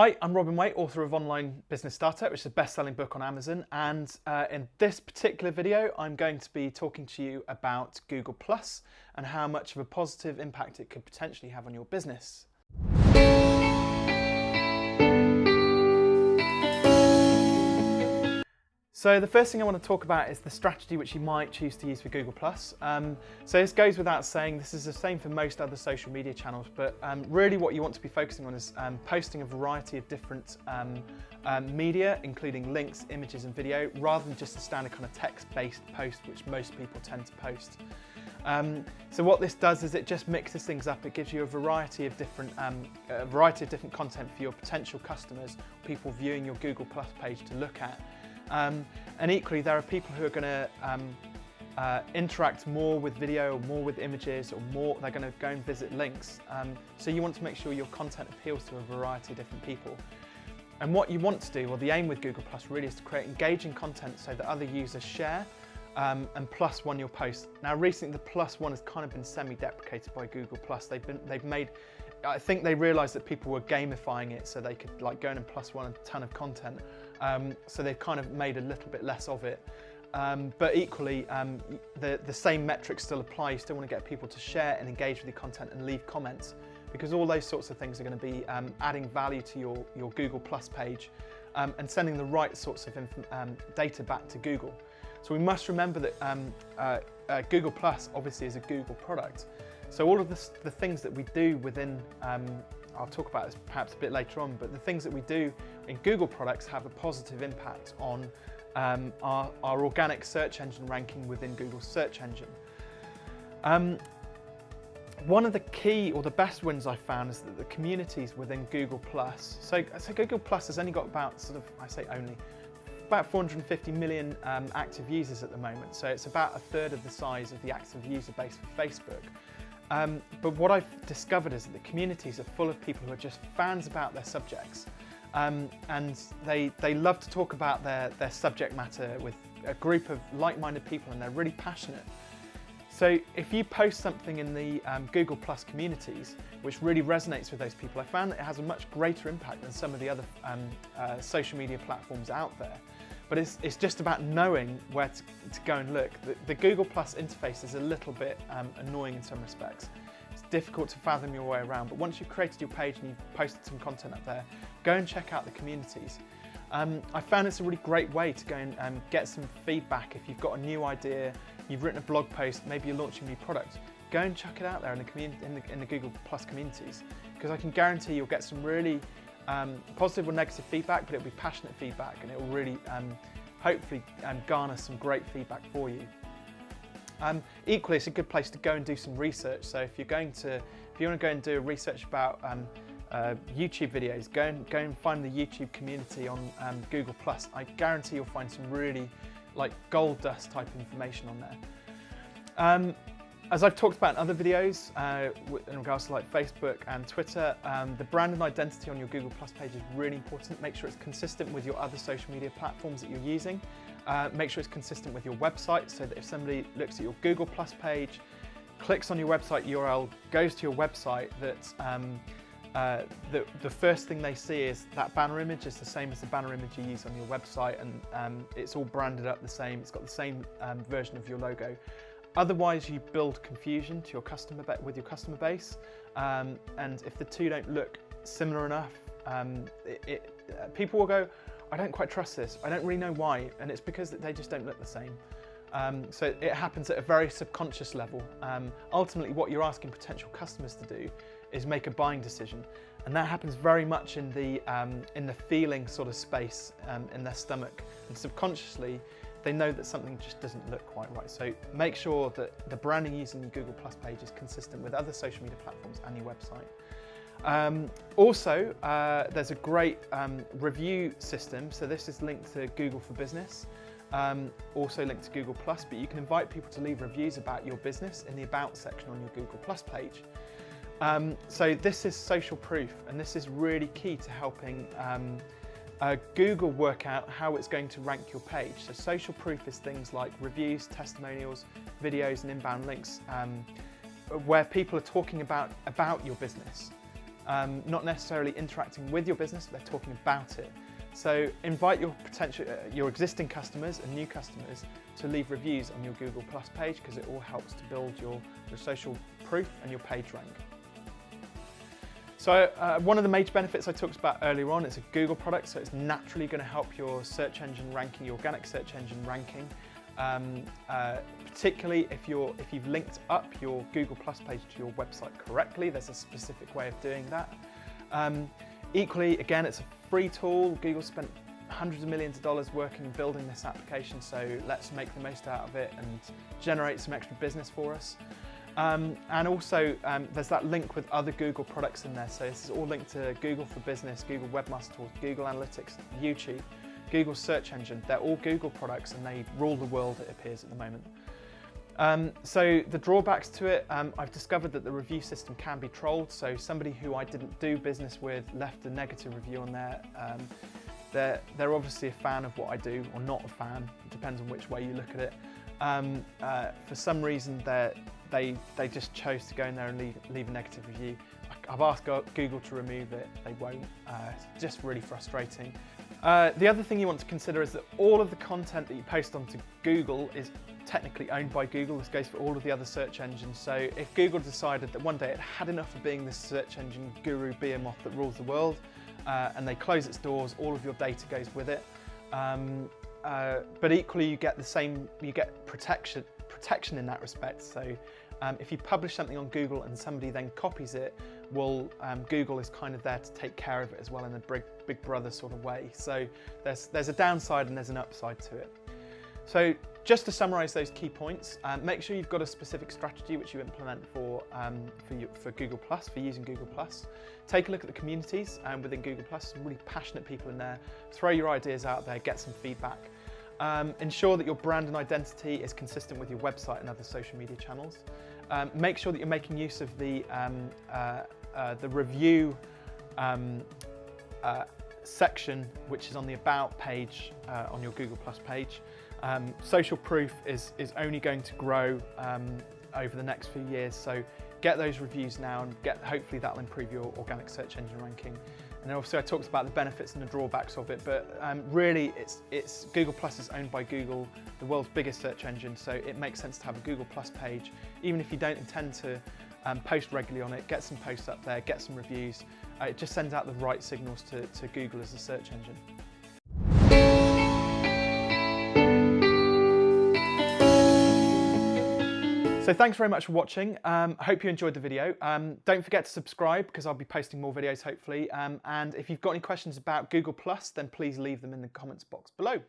Hi, I'm Robin Waite, author of Online Business Starter, which is a best-selling book on Amazon. And uh, in this particular video, I'm going to be talking to you about Google Plus and how much of a positive impact it could potentially have on your business. So the first thing I want to talk about is the strategy which you might choose to use for Google+. Um, so this goes without saying, this is the same for most other social media channels, but um, really what you want to be focusing on is um, posting a variety of different um, um, media, including links, images and video, rather than just a standard kind of text-based post, which most people tend to post. Um, so what this does is it just mixes things up. It gives you a variety of different, um, variety of different content for your potential customers, people viewing your Google Plus page to look at. Um, and equally, there are people who are going to um, uh, interact more with video, or more with images, or more, they're going to go and visit links. Um, so you want to make sure your content appeals to a variety of different people. And what you want to do, or the aim with Google Plus really is to create engaging content so that other users share um, and plus one your post. Now recently the plus one has kind of been semi-deprecated by Google Plus. They've been they've made I think they realized that people were gamifying it so they could like go in and plus one a ton of content. Um, so they've kind of made a little bit less of it. Um, but equally, um, the, the same metrics still apply. You still want to get people to share and engage with your content and leave comments because all those sorts of things are going to be um, adding value to your, your Google Plus page um, and sending the right sorts of um, data back to Google. So we must remember that uh, uh, Google Plus obviously is a Google product. So all of this, the things that we do within, um, I'll talk about this perhaps a bit later on, but the things that we do in Google products have a positive impact on um, our, our, organic search engine ranking within Google's search engine. Um, one of the key or the best wins I found is that the communities within Google Plus, so, so Google Plus has only got about sort of, I say only, about 450 million um, active users at the moment, so it's about a third of the size of the active user base for Facebook. Um, but what I've discovered is that the communities are full of people who are just fans about their subjects. Um, and they, they love to talk about their, their subject matter with a group of like-minded people and they're really passionate. So if you post something in the um, Google Plus communities, which really resonates with those people, I found that it has a much greater impact than some of the other um, uh, social media platforms out there. But it's, it's just about knowing where to, to go and look. The, the, Google Plus interface is a little bit um, annoying in some respects. It's difficult to fathom your way around, but once you've created your page and you've posted some content up there, go and check out the communities. Um, I found it's a really great way to go and um, get some feedback if you've got a new idea, you've written a blog post, maybe you're launching a new product, go and chuck it out there in the, in the, in the Google Plus communities because I can guarantee you'll get some really um, positive or negative feedback, but it'll be passionate feedback and it will really um, hopefully um, garner some great feedback for you. Um, equally, it's a good place to go and do some research. So if you're going to, if you want to go and do research about um, uh, YouTube videos, go and go and find the YouTube community on um, Google Plus. I guarantee you'll find some really like gold dust type information on there. As I've talked about in other videos, uh, in regards to like Facebook and Twitter, um, the brand and identity on your Google Plus page is really important. Make sure it's consistent with your other social media platforms that you're using. Uh, make sure it's consistent with your website so that if somebody looks at your Google Plus page, clicks on your website URL, goes to your website, that um, uh, the, the, first thing they see is that banner image is the same as the banner image you use on your website and um, it's all branded up the same, it's got the same um, version of your logo. Otherwise, you build confusion to your customer with your customer base, um, and if the two don't look similar enough, um, it, it, uh, people will go, "I don't quite trust this. I don't really know why," and it's because they just don't look the same. Um, so it happens at a very subconscious level. Um, ultimately, what you're asking potential customers to do is make a buying decision, and that happens very much in the um, in the feeling sort of space um, in their stomach, and subconsciously they know that something just doesn't look quite right. So make sure that the branding using your Google Plus page is consistent with other social media platforms and your website. Um, also, uh, there's a great um, review system. So this is linked to Google for Business, um, also linked to Google Plus, but you can invite people to leave reviews about your business in the About section on your Google Plus page. Um, so this is social proof, and this is really key to helping um, uh, Google work out how it's going to rank your page. So social proof is things like reviews, testimonials, videos and inbound links um, where people are talking about, about your business. um, not necessarily interacting with your business, but they're talking about it. So invite your potential, uh, your existing customers and new customers to leave reviews on your Google Plus page because it all helps to build your, your social proof and your page rank. So uh, one of the major benefits I talked about earlier on, it's a Google product, so it's naturally going to help your search engine ranking, your organic search engine ranking. Um, uh, particularly if, you're, if you've linked up your Google Plus page to your website correctly, there's a specific way of doing that. Um, equally, again, it's a free tool. Google spent hundreds of millions of dollars working and building this application, so let's make the most out of it and generate some extra business for us. Um, and also, um, there's that link with other Google products in there. So this is all linked to Google for Business, Google Webmaster Tools, Google Analytics, YouTube, Google Search Engine. They're all Google products and they rule the world, it appears, at the moment. Um, so the drawbacks to it, um, I've discovered that the review system can be trolled. So somebody who I didn't do business with left a negative review on there. They're, they're obviously a fan of what I do or not a fan. It depends on which way you look at it. Um, uh, for some reason, they, they just chose to go in there and leave, leave a negative review. I've asked Google to remove it, they won't. Uh, it's just really frustrating. Uh, the other thing you want to consider is that all of the content that you post onto Google is technically owned by Google. This goes for all of the other search engines. So if Google decided that one day it had enough of being this search engine guru behemoth that rules the world, uh, and they close its doors, all of your data goes with it. Um, uh, but equally, you get the same, you get protection, protection in that respect. So um, if you publish something on Google and somebody then copies it, well, um, Google is kind of there to take care of it as well in a big, big brother sort of way. So there's, there's a downside and there's an upside to it. So just to summarize those key points, um, make sure you've got a specific strategy which you implement for, um, for, you, for, Google+, for using Google+. Take a look at the communities um, within Google+, some really passionate people in there. Throw your ideas out there, get some feedback. Um, ensure that your brand and identity is consistent with your website and other social media channels. Um, make sure that you're making use of the, um, uh, uh, the review um, uh, section, which is on the About page uh, on your Google Plus page. Um, social proof is, is only going to grow um, over the next few years, so get those reviews now and get hopefully that'll improve your organic search engine ranking. And then obviously I talked about the benefits and the drawbacks of it, but um, really it's, it's Google Plus is owned by Google, the world's biggest search engine, so it makes sense to have a Google Plus page, even if you don't intend to um, post regularly on it, get some posts up there, get some reviews. It just sends out the right signals to, to Google as a search engine. So thanks very much for watching. Um, I hope you enjoyed the video. Um, don't forget to subscribe because I'll be posting more videos hopefully. Um, and if you've got any questions about Google Plus, then please leave them in the comments box below.